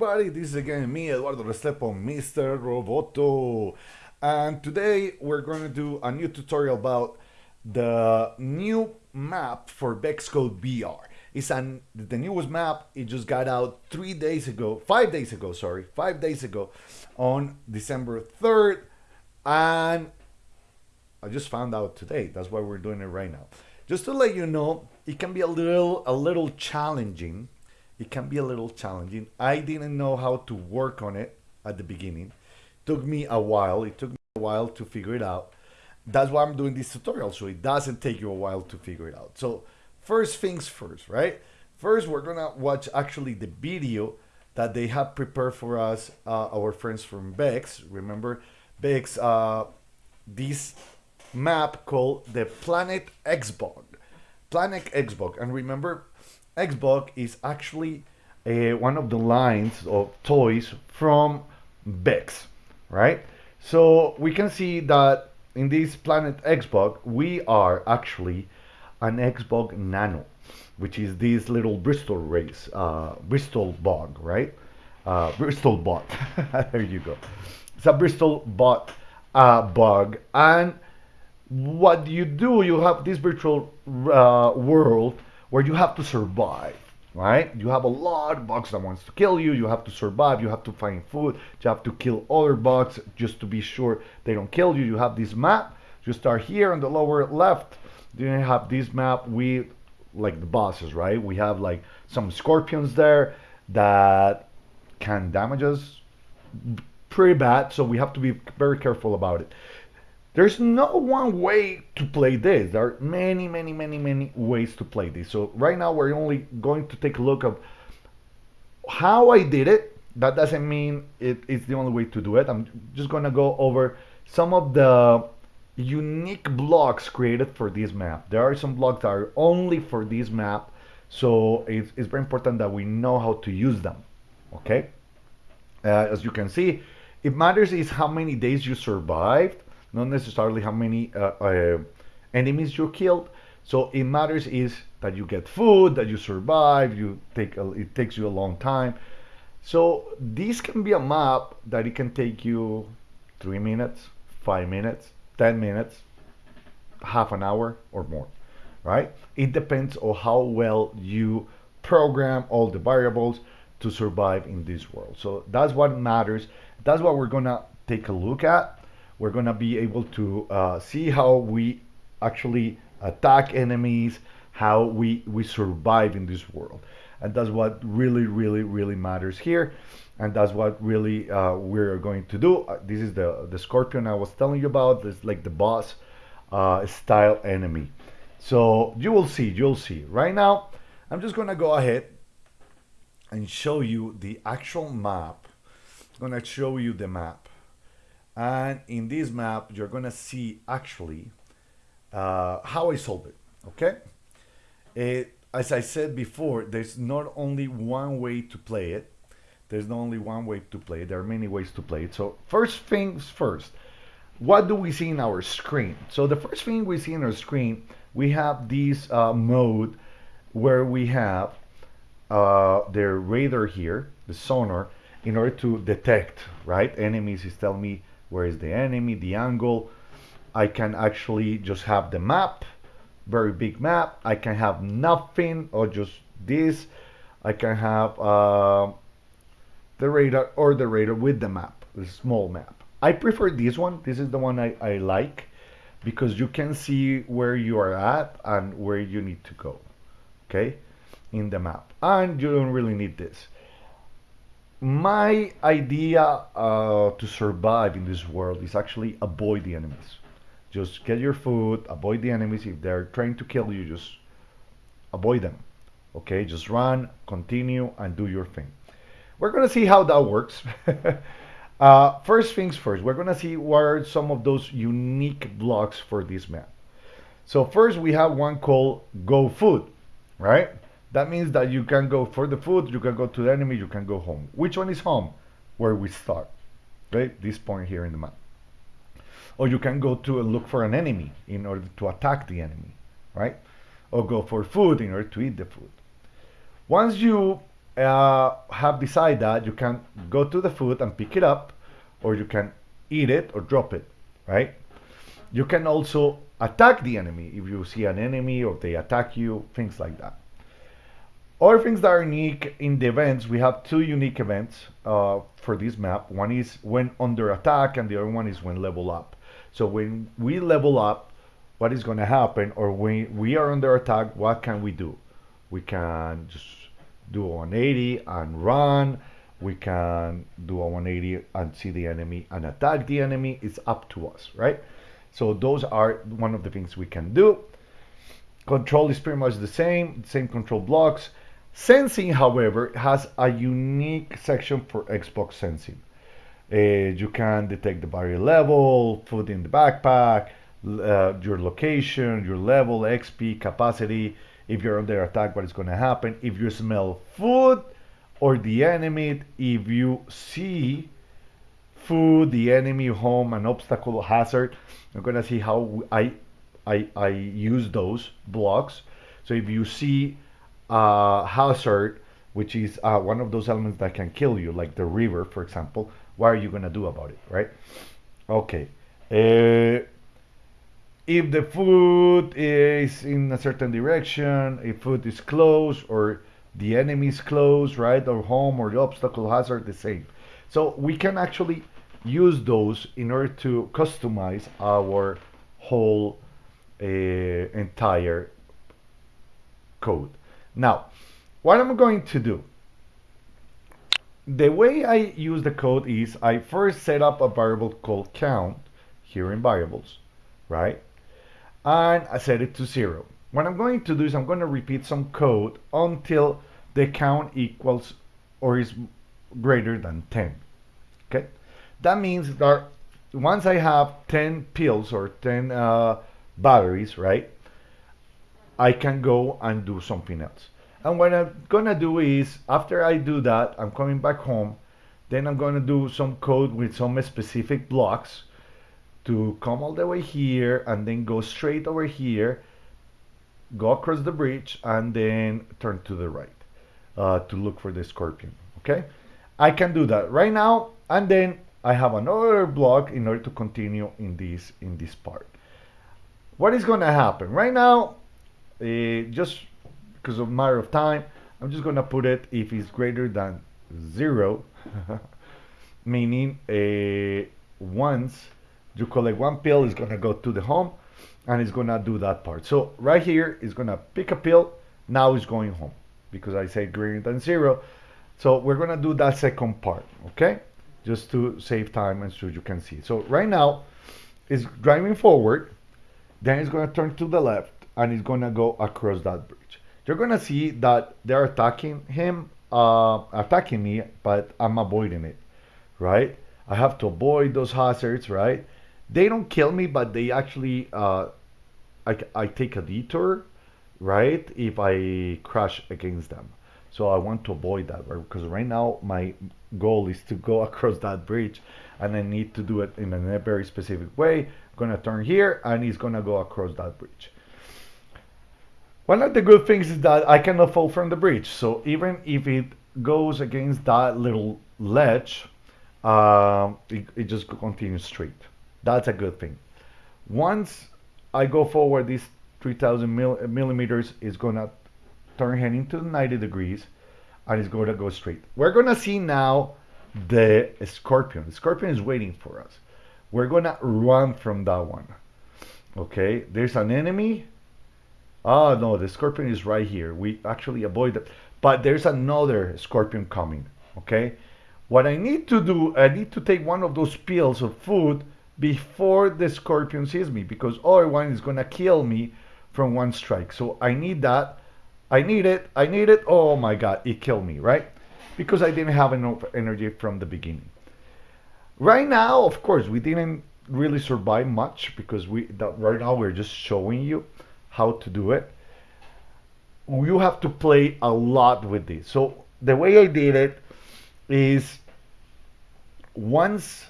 everybody, this is again me, Eduardo Restrepo, Mr. Roboto. And today we're going to do a new tutorial about the new map for Vex Code VR. It's an, the newest map, it just got out three days ago, five days ago, sorry, five days ago on December 3rd. And I just found out today, that's why we're doing it right now. Just to let you know, it can be a little, a little challenging it can be a little challenging. I didn't know how to work on it at the beginning. It took me a while. It took me a while to figure it out. That's why I'm doing this tutorial, so it doesn't take you a while to figure it out. So first things first, right? First, we're gonna watch actually the video that they have prepared for us, uh, our friends from VEX. Remember, VEX, uh, this map called the Planet Hexbug. Planet Hexbug, and remember, Hexbug is actually uh, one of the lines of toys from VEX, right? So we can see that in this Planet Hexbug, we are actually an Hexbug Nano, which is this little Bristol race, uh, Bristol bug, right? Uh, bristlebot. there you go. It's a bristlebot uh, bug. And what you do, you have this virtual uh, world where you have to survive right? You have a lot of bugs that wants to kill you. You have to survive. You have to find food. You have to kill other bugs just to be sure they don't kill you. You have this map. You start here on the lower left. Then you have this map with like the bosses, right? We have like some scorpions there that can damage us pretty bad. So we have to be very careful about it. There's no one way to play this. There are many, many, many, many ways to play this. So right now we're only going to take a look of how I did it. That doesn't mean it, it's the only way to do it. I'm just gonna go over some of the unique blocks created for this map. There are some blocks that are only for this map. So it's, it's very important that we know how to use them. Okay. Uh, as you can see, it matters is how many days you survived not necessarily how many uh, uh, enemies you killed. So it matters is that you get food, that you survive, you take a, it takes you a long time. So this can be a map that it can take you three minutes, five minutes, 10 minutes, half an hour or more, right? It depends on how well you program all the variables to survive in this world. So that's what matters. That's what we're gonna take a look at we're going to be able to uh, see how we actually attack enemies, how we, we survive in this world. And that's what really, really, really matters here. And that's what really uh, we're going to do. Uh, this is the, the scorpion I was telling you about. It's like the boss uh, style enemy. So you will see, you'll see. Right now, I'm just going to go ahead and show you the actual map. I'm going to show you the map and in this map you're gonna see actually uh, how I solve it okay? It, as I said before there's not only one way to play it. There's not only one way to play it. There are many ways to play it. So first things first what do we see in our screen? So the first thing we see in our screen we have this uh, mode where we have uh, the radar here the sonar in order to detect right? Enemies is telling me where is the enemy, the angle. I can actually just have the map, very big map. I can have nothing or just this. I can have uh, the radar or the radar with the map, the small map. I prefer this one. This is the one I, I like because you can see where you are at and where you need to go. Okay, in the map. And you don't really need this my idea uh, to survive in this world is actually avoid the enemies. Just get your food, avoid the enemies. If they're trying to kill you, just avoid them. Okay, just run, continue, and do your thing. We're gonna see how that works. uh, first things first, we're gonna see what are some of those unique blocks for this map. So first we have one called Go Food, right? That means that you can go for the food, you can go to the enemy, you can go home. Which one is home? Where we start, right? This point here in the map. Or you can go to look for an enemy in order to attack the enemy, right? Or go for food in order to eat the food. Once you uh, have decided that, you can go to the food and pick it up, or you can eat it or drop it, right? You can also attack the enemy if you see an enemy or they attack you, things like that. Other things that are unique in the events, we have two unique events uh, for this map. One is when under attack, and the other one is when level up. So when we level up, what is going to happen, or when we are under attack, what can we do? We can just do a 180 and run. We can do a 180 and see the enemy and attack the enemy. It's up to us, right? So those are one of the things we can do. Control is pretty much the same, same control blocks. Sensing, however, has a unique section for Hexbug Sensing. Uh, you can detect the battery level, food in the backpack, uh, your location, your level, XP, capacity, if you're under attack, what is going to happen, if you smell food or the enemy, if you see food, the enemy, home, an obstacle, hazard, I'm going to see how I, I, I use those blocks. So if you see uh, hazard, which is uh, one of those elements that can kill you, like the river, for example, what are you going to do about it, right? Okay. Uh, if the food is in a certain direction, if food is close or the enemy is close, right, or home or the obstacle hazard, the same. So we can actually use those in order to customize our whole uh, entire code. Now, what I'm going to do, the way I use the code is I first set up a variable called count here in variables, right? And I set it to zero. What I'm going to do is I'm going to repeat some code until the count equals or is greater than 10. Okay, that means that once I have 10 pills or 10 uh, batteries, right, I can go and do something else. And what I'm gonna do is, after I do that, I'm coming back home, then I'm gonna do some code with some specific blocks to come all the way here and then go straight over here, go across the bridge and then turn to the right uh, to look for the scorpion, okay? I can do that right now and then I have another block in order to continue in this in this part. What is to happen right now? Uh, just because of matter of time, I'm just gonna put it if it's greater than zero, meaning uh, once you collect one pill, it's gonna go to the home and it's gonna do that part. So right here, it's gonna pick a pill, now it's going home because I say greater than zero. So we're gonna do that second part, okay? Just to save time and so you can see. So right now, it's driving forward, then it's gonna turn to the left and it's gonna go across that bridge you're gonna see that they're attacking him, uh, attacking me, but I'm avoiding it, right? I have to avoid those hazards, right? They don't kill me, but they actually, uh, I, I take a detour, right? If I crash against them. So I want to avoid that because right now my goal is to go across that bridge and I need to do it in a very specific way. I'm gonna turn here and he's gonna go across that bridge. One of the good things is that I cannot fall from the bridge. So even if it goes against that little ledge, uh, it, it just continues straight. That's a good thing. Once I go forward, this 3000 mil, millimeters is gonna turn heading to 90 degrees and it's gonna go straight. We're gonna see now the scorpion. The scorpion is waiting for us. We're gonna run from that one. Okay, there's an enemy Oh no, the scorpion is right here. We actually avoid it. But there's another scorpion coming, okay? What I need to do, I need to take one of those pills of food before the scorpion sees me because other one is gonna kill me from one strike. So I need that. I need it. I need it. Oh my god, it killed me, right? Because I didn't have enough energy from the beginning. Right now, of course, we didn't really survive much because we that right now we're just showing you how to do it. You have to play a lot with this. So the way I did it is once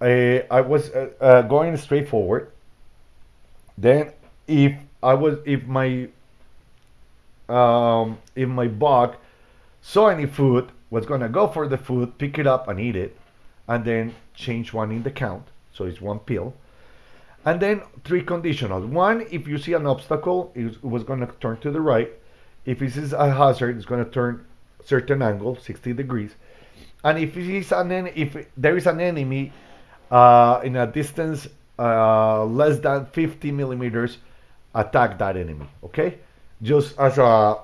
I, I was uh, uh, going straight forward, then if I was if my um, if my bug saw any food, was gonna go for the food, pick it up and eat it, and then change one in the count. So it's one pill. And then three conditionals. One, if you see an obstacle, it was gonna turn to the right. If it is a hazard, it's gonna turn certain angle, 60 degrees. And if it is an if there is an enemy uh, in a distance uh, less than 50 millimeters, attack that enemy. Okay, just as a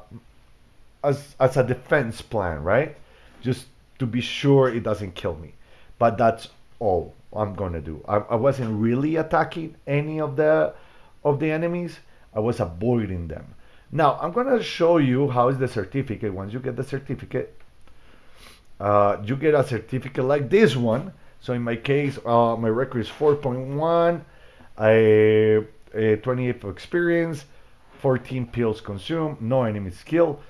as as a defense plan, right? Just to be sure it doesn't kill me. But that's all I'm gonna do. I, I wasn't really attacking any of the of the enemies. I was avoiding them. Now I'm gonna show you how is the certificate. Once you get the certificate, uh, you get a certificate like this one. So in my case, uh, my record is 4.1, a, a 28 of experience, 14 pills consumed, no enemy skill.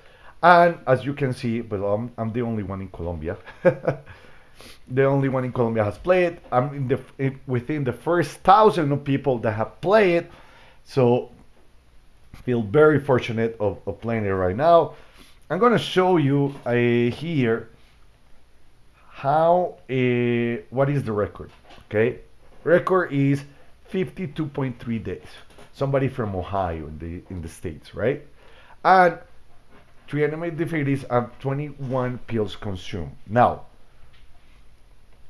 And as you can see, but I'm, I'm the only one in Colombia. the only one in Colombia has played. I'm in the in, within the first thousand of people that have played. So feel very fortunate of, of playing it right now. I'm gonna show you uh, here how uh, what is the record. Okay, record is 52.3 days. Somebody from Ohio in the in the states, right? And three enemy defeats and 21 pills consumed. Now,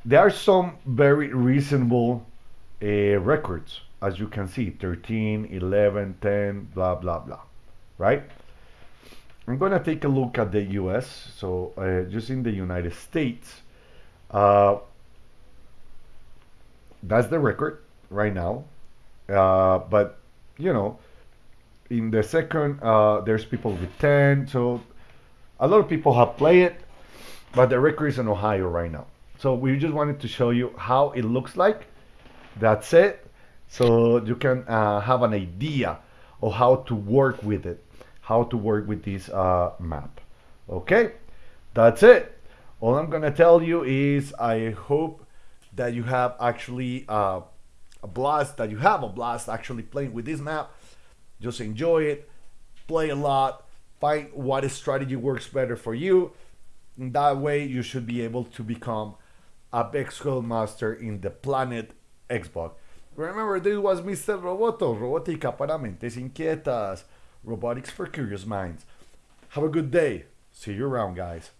there are some very reasonable uh, records, as you can see 13, 11, 10, blah, blah, blah, right? I'm going to take a look at the US. So, uh, just in the United States, uh, that's the record right now. Uh, but, you know, in the second, uh, there's people with 10. So a lot of people have played it, but the record is in Ohio right now. So we just wanted to show you how it looks like. That's it. So you can uh, have an idea of how to work with it, how to work with this uh, map. Okay, that's it. All I'm gonna tell you is I hope that you have actually uh, a blast, that you have a blast actually playing with this map just enjoy it, play a lot, find what strategy works better for you. That way, you should be able to become a VEXcode master in the planet Hexbug. Remember, this was Mr. Roboto, Robótica para mentes inquietas, robotics for curious minds. Have a good day. See you around, guys.